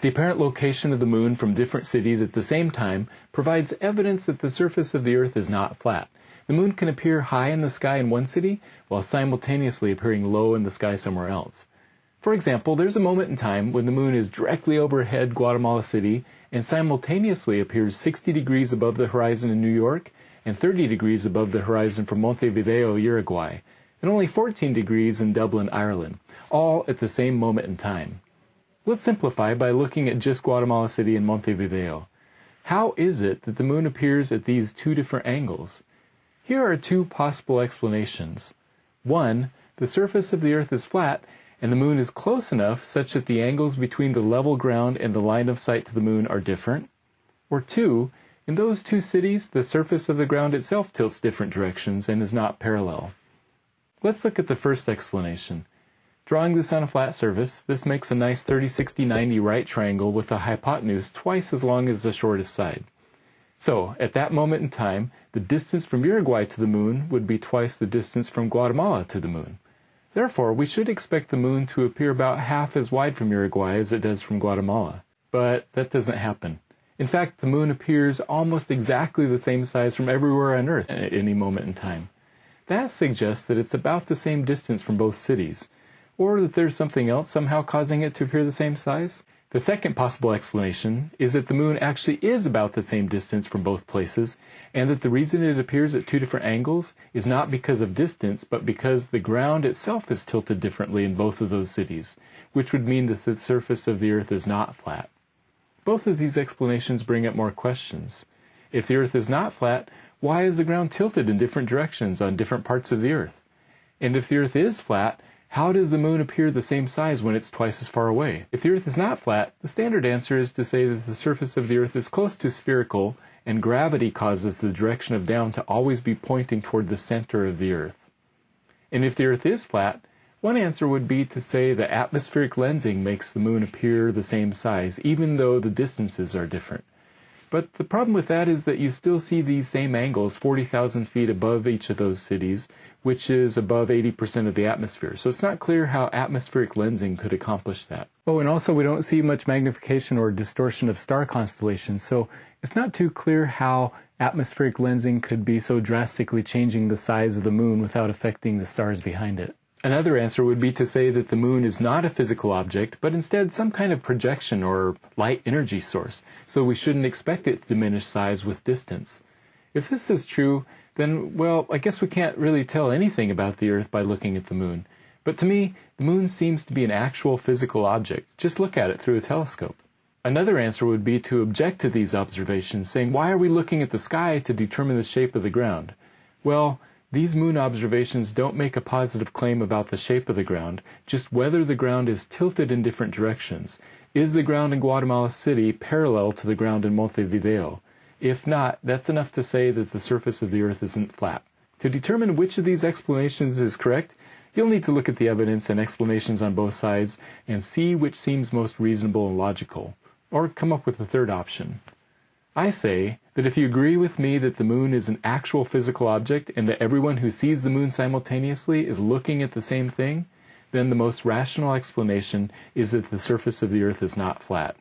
The apparent location of the moon from different cities at the same time provides evidence that the surface of the Earth is not flat. The moon can appear high in the sky in one city while simultaneously appearing low in the sky somewhere else. For example, there's a moment in time when the moon is directly overhead Guatemala City and simultaneously appears 60 degrees above the horizon in New York and 30 degrees above the horizon from Montevideo, Uruguay, and only 14 degrees in Dublin, Ireland, all at the same moment in time. Let's simplify by looking at just Guatemala City and Montevideo. How is it that the moon appears at these two different angles? Here are two possible explanations. One, the surface of the Earth is flat and the moon is close enough such that the angles between the level ground and the line of sight to the moon are different. Or two, in those two cities, the surface of the ground itself tilts different directions and is not parallel. Let's look at the first explanation. Drawing this on a flat surface, this makes a nice 30, 60, 90 right triangle with a hypotenuse twice as long as the shortest side. So, at that moment in time, the distance from Uruguay to the moon would be twice the distance from Guatemala to the moon. Therefore, we should expect the moon to appear about half as wide from Uruguay as it does from Guatemala. But that doesn't happen. In fact, the moon appears almost exactly the same size from everywhere on Earth at any moment in time. That suggests that it's about the same distance from both cities or that there's something else somehow causing it to appear the same size? The second possible explanation is that the moon actually is about the same distance from both places, and that the reason it appears at two different angles is not because of distance, but because the ground itself is tilted differently in both of those cities, which would mean that the surface of the Earth is not flat. Both of these explanations bring up more questions. If the Earth is not flat, why is the ground tilted in different directions on different parts of the Earth? And if the Earth is flat, how does the moon appear the same size when it's twice as far away? If the Earth is not flat, the standard answer is to say that the surface of the Earth is close to spherical and gravity causes the direction of down to always be pointing toward the center of the Earth. And if the Earth is flat, one answer would be to say that atmospheric lensing makes the moon appear the same size, even though the distances are different. But the problem with that is that you still see these same angles 40,000 feet above each of those cities, which is above 80% of the atmosphere. So it's not clear how atmospheric lensing could accomplish that. Oh, and also we don't see much magnification or distortion of star constellations, so it's not too clear how atmospheric lensing could be so drastically changing the size of the moon without affecting the stars behind it. Another answer would be to say that the moon is not a physical object, but instead some kind of projection or light energy source, so we shouldn't expect it to diminish size with distance. If this is true, then, well, I guess we can't really tell anything about the Earth by looking at the moon. But to me, the moon seems to be an actual physical object. Just look at it through a telescope. Another answer would be to object to these observations, saying, why are we looking at the sky to determine the shape of the ground? Well, these moon observations don't make a positive claim about the shape of the ground, just whether the ground is tilted in different directions. Is the ground in Guatemala City parallel to the ground in Montevideo? If not, that's enough to say that the surface of the Earth isn't flat. To determine which of these explanations is correct, you'll need to look at the evidence and explanations on both sides and see which seems most reasonable and logical, or come up with a third option. I say that if you agree with me that the moon is an actual physical object and that everyone who sees the moon simultaneously is looking at the same thing, then the most rational explanation is that the surface of the earth is not flat.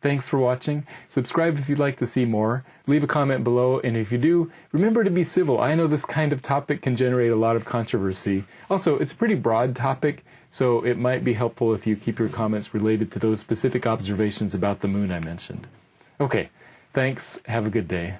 Thanks for watching. Subscribe if you'd like to see more. Leave a comment below, and if you do, remember to be civil. I know this kind of topic can generate a lot of controversy. Also, it's a pretty broad topic, so it might be helpful if you keep your comments related to those specific observations about the moon I mentioned. Okay, Thanks. Have a good day.